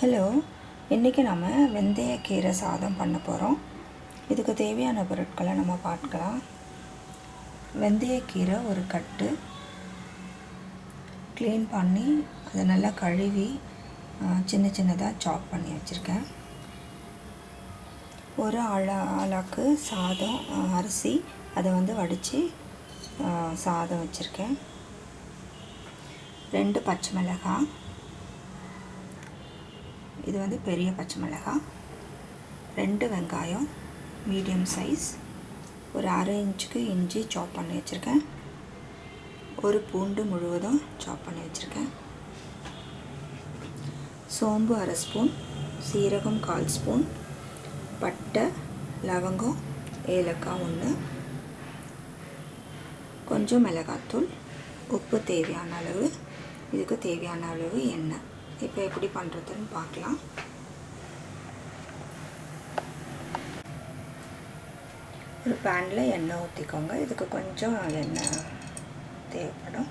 Hello இன்றைக்கி நம்ம வெந்தயக்கீரை சாதம் பண்ண போகிறோம் இதுக்கு தேவையான பொருட்களை நம்ம பார்க்கலாம். வெந்தயக்கீரை ஒரு கட்டு. க்ளீன் பண்ணி அதை நல்லா கழுவி சின்ன சின்னதாக சாப் பண்ணி வச்சுருக்கேன். ஒரு அழ ஆளாக்கு சாதம் அரிசி அதை வந்து வடித்து சாதம் வச்சுருக்கேன். ரெண்டு பச்சை மிளகாய். இது வந்து பெரிய பச்சை மிளகாய் ரெண்டு வெங்காயம் மீடியம் சைஸ். ஒரு அரை இன்ச்சுக்கு இஞ்சி சாப் பண்ணி வச்சுருக்கேன். ஒரு பூண்டு முழுவதும் சாப் பண்ணி வச்சுருக்கேன். சோம்பு அரை ஸ்பூன் சீரகம் கால் ஸ்பூன் பட்டை லவங்கம் ஏலக்காய் ஒன்று கொஞ்சம் மிளகாத்தூள் உப்பு தேவையான அளவு. இதுக்கு தேவையான அளவு எண்ணெய். இப்போ எப்படி பண்ணுறதுன்னு பார்க்கலாம். ஒரு பேனில் எண்ணெய் ஊற்றிக்கோங்க இதுக்கு கொஞ்சம் எண்ணெய் தேவைப்படும்.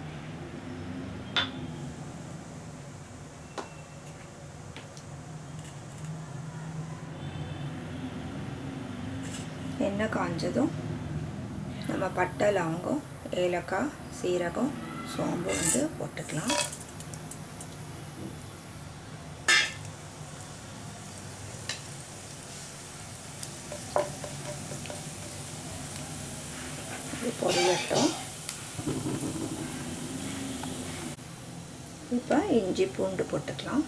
எண்ணெய் காஞ்சதும் நம்ம பட்டை லவங்கம் ஏலக்காய் சீரகம் சோம்பு வந்து போட்டுக்கலாம். பொரியட்டும். இப்போ இஞ்சி பூண்டு போட்டுக்கலாம்.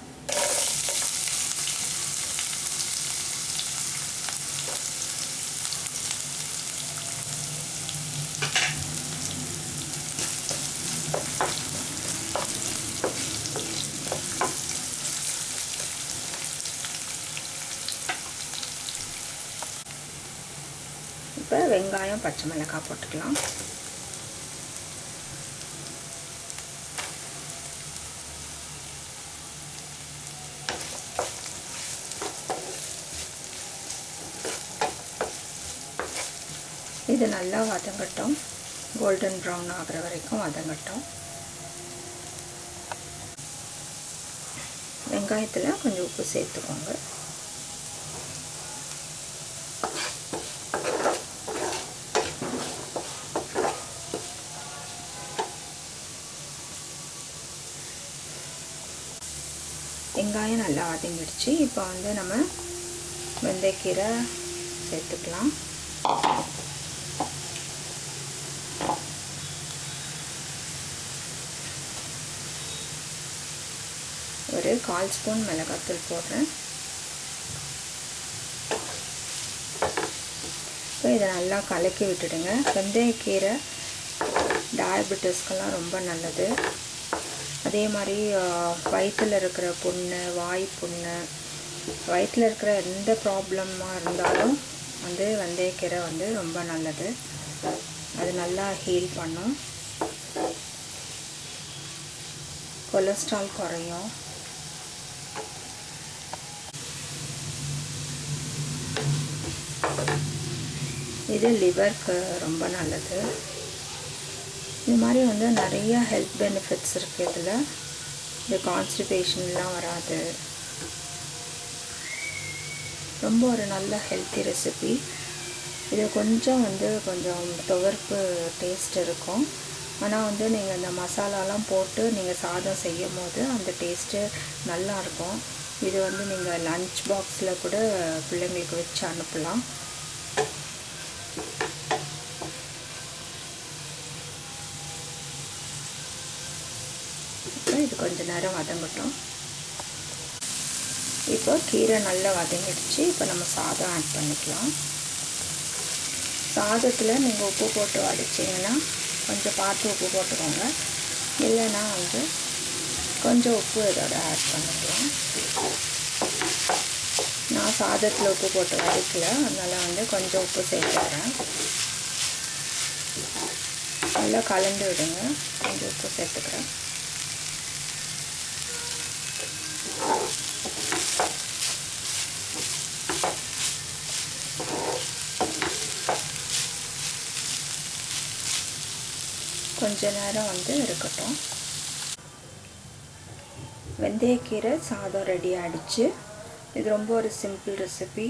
இப்போ வெங்காயம் பச்சை மிளகாய் போட்டுக்கலாம். இது நல்லா வதங்கட்டும். கோல்டன் ப்ரௌன் ஆகிற வரைக்கும் வதங்கட்டும். வெங்காயத்தில் கொஞ்சம் உப்பு சேர்த்துக்கோங்க. வெங்காயம் நல்லா வதங்கிடுச்சு. இப்போ வந்து நம்ம வெந்தயக்கீரை சேர்த்துக்கலாம். ஒரு கால் ஸ்பூன் மிளகாத்தூள் போடுறேன். இப்போ இதை நல்லா கலக்கி விட்டுடுங்க. வெந்தயக்கீரை டயபெட்டிஸ்க்கெல்லாம் ரொம்ப நல்லது. அதே மாதிரி வயிற்றில் இருக்கிற புண்ணு வாய் புண்ணு வயிற்றில் இருக்கிற எந்த ப்ராப்ளமாக இருந்தாலும் வந்து வெந்தயக்கீரை வந்து ரொம்ப நல்லது. அது நல்லா ஹீல் பண்ணும். கொலஸ்ட்ரால் குறையும். இது லிவருக்கு ரொம்ப நல்லது. இது மாதிரி வந்து நிறைய ஹெல்த் பெனிஃபிட்ஸ் இருக்குது இதில். இந்த கான்ஸ்டிபேஷன்லாம் வராது. ரொம்ப ஒரு நல்ல ஹெல்த்தி ரெசிபி இது கொஞ்சம் வந்து கொஞ்சம் துவர்ப்பு டேஸ்ட் இருக்கும். ஆனால் வந்து நீங்கள் இந்த மசாலாலாம் போட்டு நீங்கள் சாதம் செய்யும் போது அந்த டேஸ்ட்டு நல்லாயிருக்கும் இது வந்து நீங்கள் லன்ச் பாக்ஸில் கூட பிள்ளைங்களுக்கு வச்சு அனுப்பலாம் இப்போ இது கொஞ்சம் நேரம் வதங்கட்டும். இப்போ கீரை நல்லா வதங்கிடுச்சு. இப்போ நம்ம சாதம் ஆட் பண்ணிக்கலாம். சாதத்தில் நீங்கள் உப்பு போட்டு வடிச்சிங்கன்னா கொஞ்சம் பார்த்து உப்பு போட்டுக்கோங்க. இல்லைன்னா வந்து கொஞ்சம் உப்பு இதோட ஆட் பண்ணிக்கலாம். நான் சாதத்தில் உப்பு போட்டு வடிக்கல அதனால் வந்து கொஞ்சம் உப்பு சேர்த்துக்கிறேன். நல்லா கலந்து விடுங்க. கொஞ்சம் உப்பு சேர்த்துக்கிறேன். கொஞ்ச நேரம் வந்து இருக்கட்டும். வெந்தயக்கீரை சாதம் ரெடி ஆகிடுச்சு இது ரொம்ப ஒரு சிம்பிள் ரெசிபி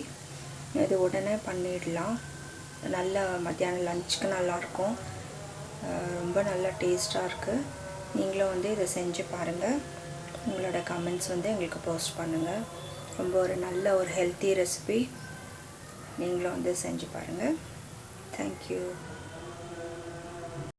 இது உடனே பண்ணிடலாம். நல்ல மத்தியானம் லஞ்சுக்கு நல்லாயிருக்கும். ரொம்ப நல்ல டேஸ்ட்டாக இருக்குது நீங்களும் வந்து இதை செஞ்சு பாருங்கள் உங்களோட கமெண்ட்ஸ் வந்து எங்களுக்கு போஸ்ட் பண்ணுங்கள் ரொம்ப ஒரு நல்ல ஒரு ஹெல்த்தி ரெசிபி நீங்களும் வந்து செஞ்சு பாருங்கள் தேங்க்யூ